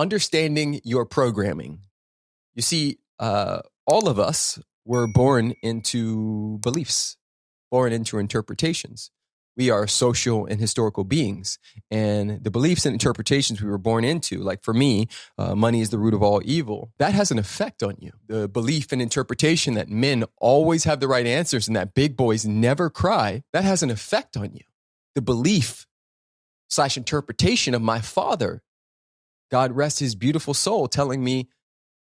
understanding your programming. You see, uh, all of us were born into beliefs, born into interpretations. We are social and historical beings. And the beliefs and interpretations we were born into, like for me, uh, money is the root of all evil, that has an effect on you. The belief and interpretation that men always have the right answers and that big boys never cry, that has an effect on you. The belief slash interpretation of my father God rest his beautiful soul, telling me,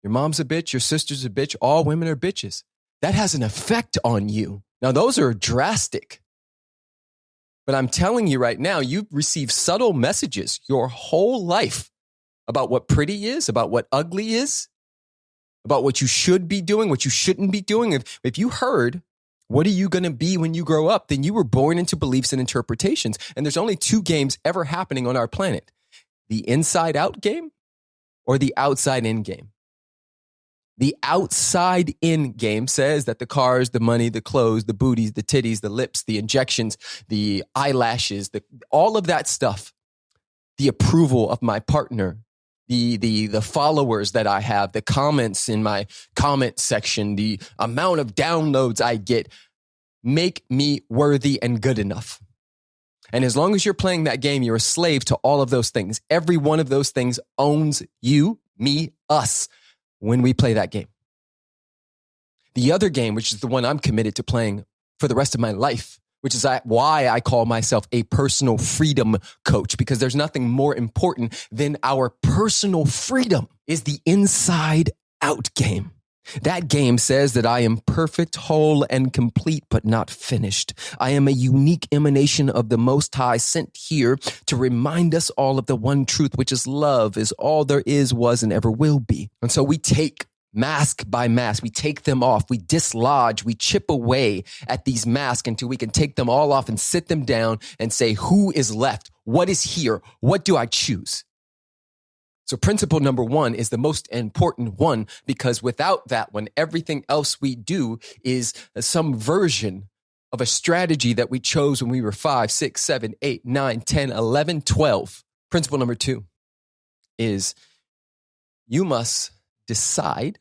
Your mom's a bitch, your sister's a bitch, all women are bitches. That has an effect on you. Now, those are drastic. But I'm telling you right now, you've received subtle messages your whole life about what pretty is, about what ugly is, about what you should be doing, what you shouldn't be doing. If, if you heard, what are you going to be when you grow up? Then you were born into beliefs and interpretations. And there's only two games ever happening on our planet the inside out game or the outside in game? The outside in game says that the cars, the money, the clothes, the booties, the titties, the lips, the injections, the eyelashes, the, all of that stuff, the approval of my partner, the, the, the followers that I have, the comments in my comment section, the amount of downloads I get make me worthy and good enough. And as long as you're playing that game, you're a slave to all of those things. Every one of those things owns you, me, us when we play that game. The other game, which is the one I'm committed to playing for the rest of my life, which is why I call myself a personal freedom coach, because there's nothing more important than our personal freedom, is the inside out game. That game says that I am perfect, whole, and complete, but not finished. I am a unique emanation of the Most High sent here to remind us all of the one truth, which is love is all there is, was, and ever will be. And so we take mask by mask. We take them off. We dislodge. We chip away at these masks until we can take them all off and sit them down and say, who is left? What is here? What do I choose? So principle number one is the most important one because without that one, everything else we do is some version of a strategy that we chose when we were five, six, seven, eight, nine, 10, 11, 12. Principle number two is you must decide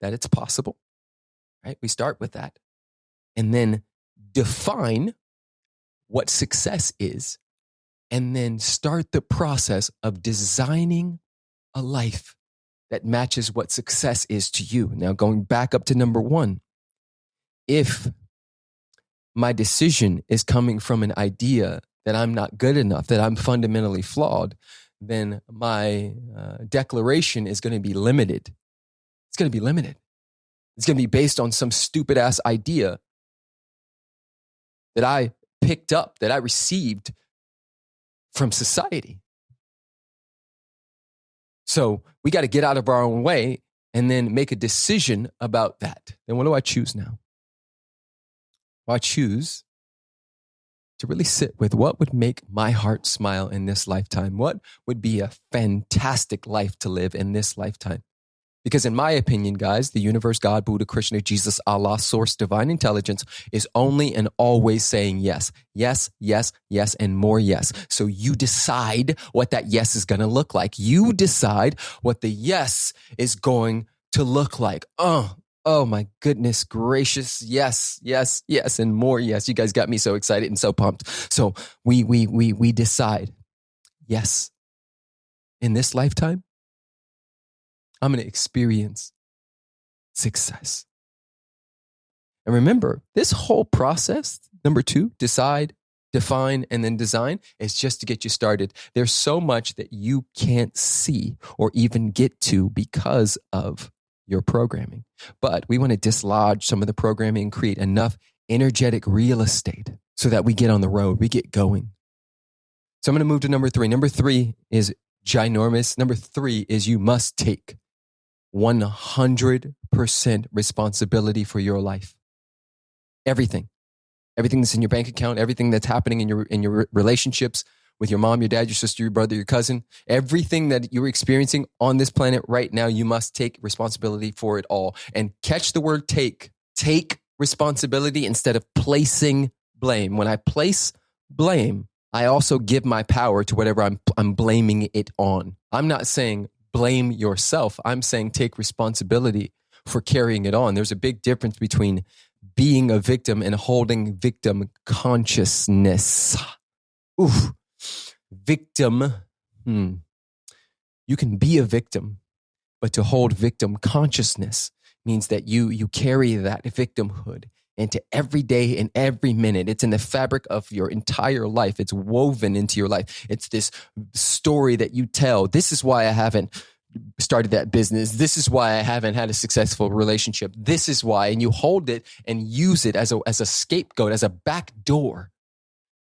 that it's possible, right? We start with that and then define what success is and then start the process of designing a life that matches what success is to you. Now, going back up to number one, if my decision is coming from an idea that I'm not good enough, that I'm fundamentally flawed, then my uh, declaration is going to be limited. It's going to be limited. It's going to be based on some stupid ass idea that I picked up, that I received from society. So we got to get out of our own way and then make a decision about that. Then what do I choose now? Well, I choose to really sit with what would make my heart smile in this lifetime. What would be a fantastic life to live in this lifetime? Because, in my opinion, guys, the universe, God, Buddha, Krishna, Jesus, Allah, source, divine intelligence is only and always saying yes, yes, yes, yes, and more yes. So you decide what that yes is going to look like. You decide what the yes is going to look like. Oh, oh my goodness gracious. Yes, yes, yes, and more yes. You guys got me so excited and so pumped. So we, we, we, we decide yes in this lifetime I'm going to experience success. And remember, this whole process, number two, decide, define, and then design, is just to get you started. There's so much that you can't see or even get to because of your programming. But we want to dislodge some of the programming and create enough energetic real estate so that we get on the road, we get going. So I'm going to move to number three. Number three is ginormous. Number three is you must take 100% responsibility for your life. Everything. Everything that's in your bank account, everything that's happening in your in your relationships with your mom, your dad, your sister, your brother, your cousin, everything that you're experiencing on this planet right now, you must take responsibility for it all. And catch the word take. Take responsibility instead of placing blame. When I place blame, I also give my power to whatever I'm I'm blaming it on. I'm not saying blame yourself. I'm saying take responsibility for carrying it on. There's a big difference between being a victim and holding victim consciousness. Oof. Victim. Hmm. You can be a victim, but to hold victim consciousness means that you you carry that victimhood into every day and every minute. It's in the fabric of your entire life. It's woven into your life. It's this story that you tell. This is why I haven't started that business. This is why I haven't had a successful relationship. This is why. And you hold it and use it as a, as a scapegoat, as a back door.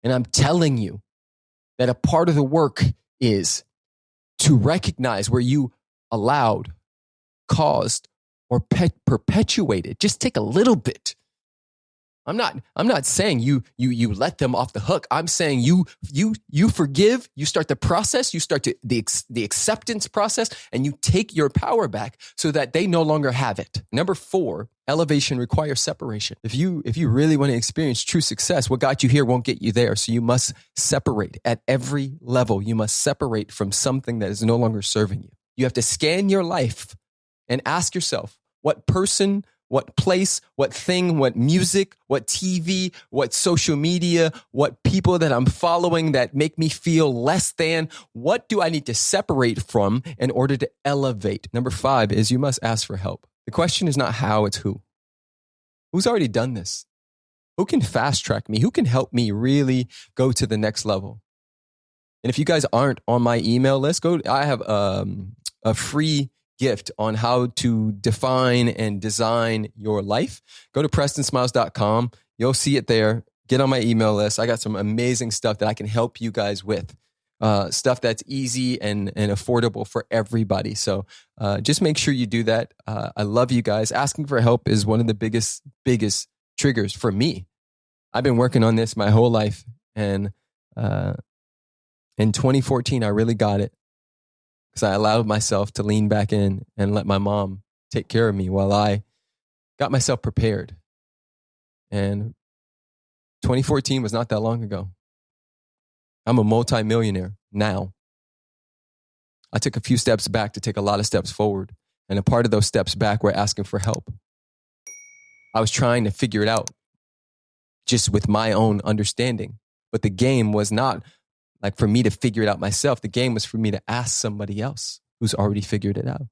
And I'm telling you that a part of the work is to recognize where you allowed, caused, or perpetuated. Just take a little bit I'm not I'm not saying you you you let them off the hook. I'm saying you you you forgive, you start the process, you start to the the acceptance process and you take your power back so that they no longer have it. Number 4, elevation requires separation. If you if you really want to experience true success, what got you here won't get you there. So you must separate at every level. You must separate from something that is no longer serving you. You have to scan your life and ask yourself, what person what place, what thing, what music, what TV, what social media, what people that I'm following that make me feel less than. What do I need to separate from in order to elevate? Number five is you must ask for help. The question is not how, it's who. Who's already done this? Who can fast track me? Who can help me really go to the next level? And if you guys aren't on my email list, go. I have um, a free gift on how to define and design your life, go to prestonsmiles.com. You'll see it there. Get on my email list. I got some amazing stuff that I can help you guys with. Uh, stuff that's easy and, and affordable for everybody. So uh, just make sure you do that. Uh, I love you guys. Asking for help is one of the biggest, biggest triggers for me. I've been working on this my whole life. And uh, in 2014, I really got it because I allowed myself to lean back in and let my mom take care of me while I got myself prepared. And 2014 was not that long ago. I'm a multimillionaire now. I took a few steps back to take a lot of steps forward. And a part of those steps back were asking for help. I was trying to figure it out just with my own understanding. But the game was not like for me to figure it out myself. The game was for me to ask somebody else who's already figured it out.